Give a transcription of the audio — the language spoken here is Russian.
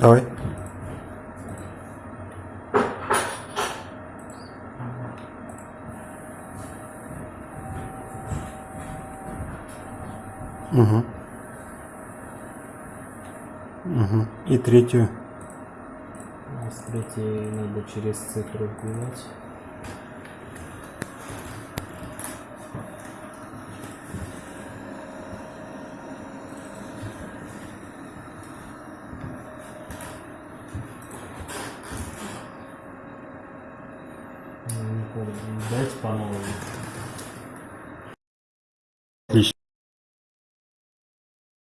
Давай. Угу. Угу. И третью. А с третьей надо через цифру вбивать. Не помню. Дайте по новой.